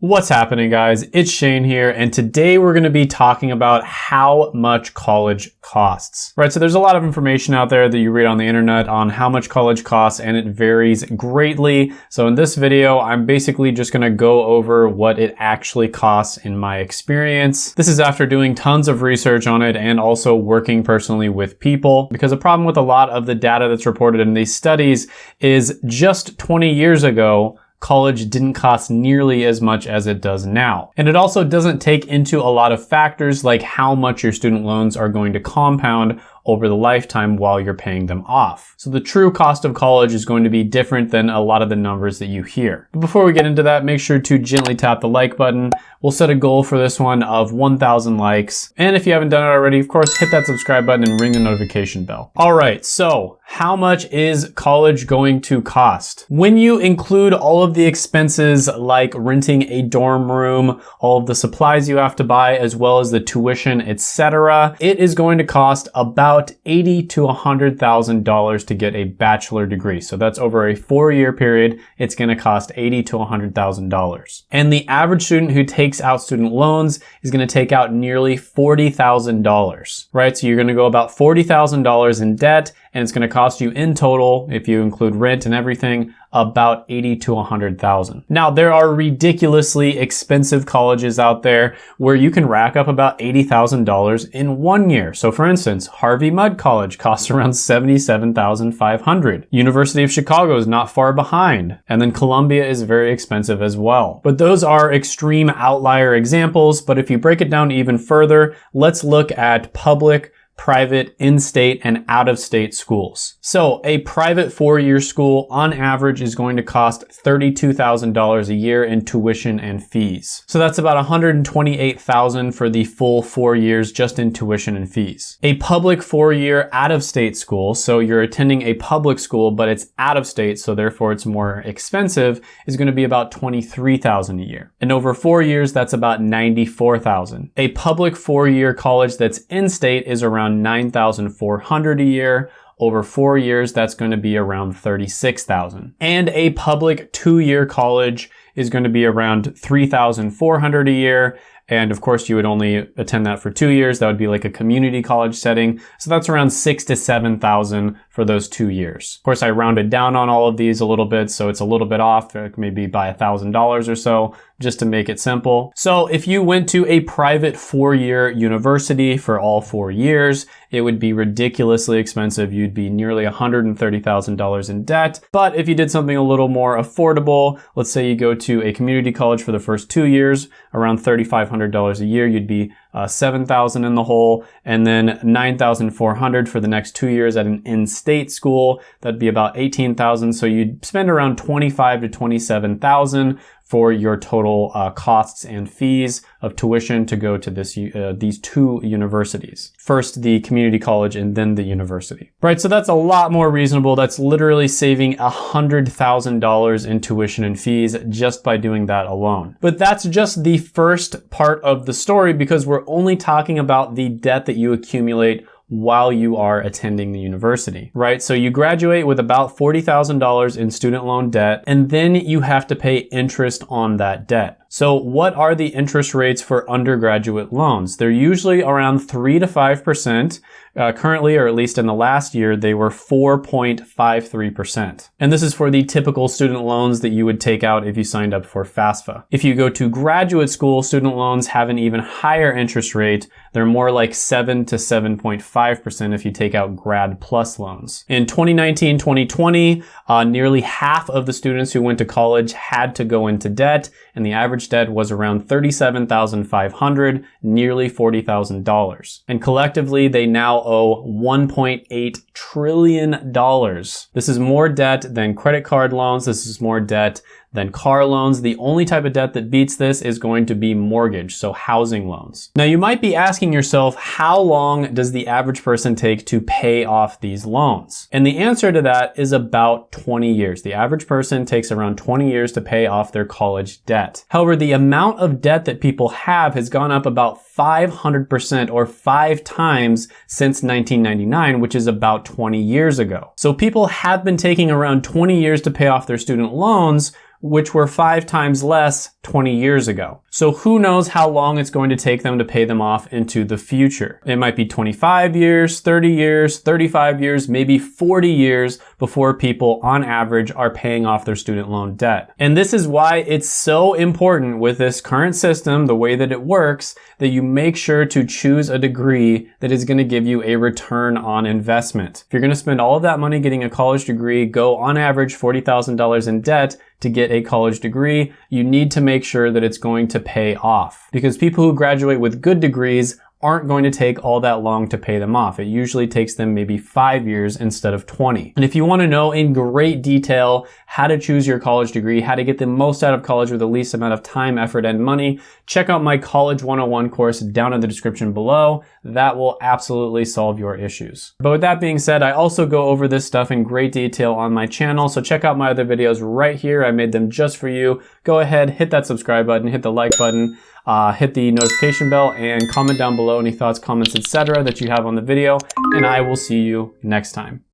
What's happening guys? It's Shane here and today we're going to be talking about how much college costs. Right, so there's a lot of information out there that you read on the internet on how much college costs and it varies greatly. So in this video, I'm basically just going to go over what it actually costs in my experience. This is after doing tons of research on it and also working personally with people because a problem with a lot of the data that's reported in these studies is just 20 years ago, college didn't cost nearly as much as it does now. And it also doesn't take into a lot of factors like how much your student loans are going to compound over the lifetime while you're paying them off. So the true cost of college is going to be different than a lot of the numbers that you hear. But before we get into that, make sure to gently tap the like button. We'll set a goal for this one of 1,000 likes. And if you haven't done it already, of course, hit that subscribe button and ring the notification bell. All right, so how much is college going to cost? When you include all of the expenses like renting a dorm room, all of the supplies you have to buy, as well as the tuition, etc., it is going to cost about about eighty to $100,000 to get a bachelor degree. So that's over a four-year period. It's going to cost eighty to $100,000. And the average student who takes out student loans is going to take out nearly $40,000, right? So you're going to go about $40,000 in debt and it's going to cost you in total, if you include rent and everything, about 80 to 100,000. Now, there are ridiculously expensive colleges out there where you can rack up about $80,000 in one year. So for instance, Harvey Mudd College costs around 77,500. University of Chicago is not far behind. And then Columbia is very expensive as well. But those are extreme outlier examples. But if you break it down even further, let's look at public private, in-state, and out-of-state schools. So a private four-year school on average is going to cost $32,000 a year in tuition and fees. So that's about $128,000 for the full four years just in tuition and fees. A public four-year out-of-state school, so you're attending a public school, but it's out-of-state, so therefore it's more expensive, is going to be about $23,000 a year. And over four years, that's about $94,000. A public four-year college that's in-state is around around 9,400 a year. Over four years, that's going to be around 36,000. And a public two-year college is going to be around 3,400 a year. And of course, you would only attend that for two years. That would be like a community college setting. So that's around six to 7,000 for those two years. Of course, I rounded down on all of these a little bit, so it's a little bit off, maybe by a $1,000 or so, just to make it simple. So if you went to a private four-year university for all four years, it would be ridiculously expensive. You'd be nearly $130,000 in debt. But if you did something a little more affordable, let's say you go to a community college for the first two years, around $3,500 a year, you'd be uh, 7,000 in the hole, and then 9,400 for the next two years at an in-state school. That'd be about 18,000. So you'd spend around 25 to 27,000 for your total uh, costs and fees of tuition to go to this uh, these two universities. First the community college and then the university. Right, so that's a lot more reasonable. That's literally saving $100,000 in tuition and fees just by doing that alone. But that's just the first part of the story because we're only talking about the debt that you accumulate while you are attending the university, right? So you graduate with about $40,000 in student loan debt, and then you have to pay interest on that debt. So what are the interest rates for undergraduate loans? They're usually around 3 to 5%. Uh, currently, or at least in the last year, they were 4.53%. And this is for the typical student loans that you would take out if you signed up for FAFSA. If you go to graduate school, student loans have an even higher interest rate. They're more like 7 to 7.5% if you take out grad plus loans. In 2019-2020, uh, nearly half of the students who went to college had to go into debt, and the average debt was around 37,500, nearly $40,000. And collectively, they now owe $1.8 trillion. This is more debt than credit card loans. This is more debt than car loans. The only type of debt that beats this is going to be mortgage, so housing loans. Now you might be asking yourself, how long does the average person take to pay off these loans? And the answer to that is about 20 years. The average person takes around 20 years to pay off their college debt. However, the amount of debt that people have has gone up about 500% or five times since 1999, which is about 20 years ago. So people have been taking around 20 years to pay off their student loans, which were five times less 20 years ago. So who knows how long it's going to take them to pay them off into the future. It might be 25 years, 30 years, 35 years, maybe 40 years before people on average are paying off their student loan debt. And this is why it's so important with this current system, the way that it works, that you make sure to choose a degree that is going to give you a return on investment. If you're going to spend all of that money getting a college degree, go on average $40,000 in debt, to get a college degree, you need to make sure that it's going to pay off. Because people who graduate with good degrees aren't going to take all that long to pay them off. It usually takes them maybe five years instead of 20. And if you want to know in great detail how to choose your college degree, how to get the most out of college with the least amount of time, effort, and money, check out my College 101 course down in the description below. That will absolutely solve your issues. But with that being said, I also go over this stuff in great detail on my channel. So check out my other videos right here. I made them just for you. Go ahead, hit that subscribe button, hit the like button uh, hit the notification bell and comment down below any thoughts, comments, etc. that you have on the video, and I will see you next time.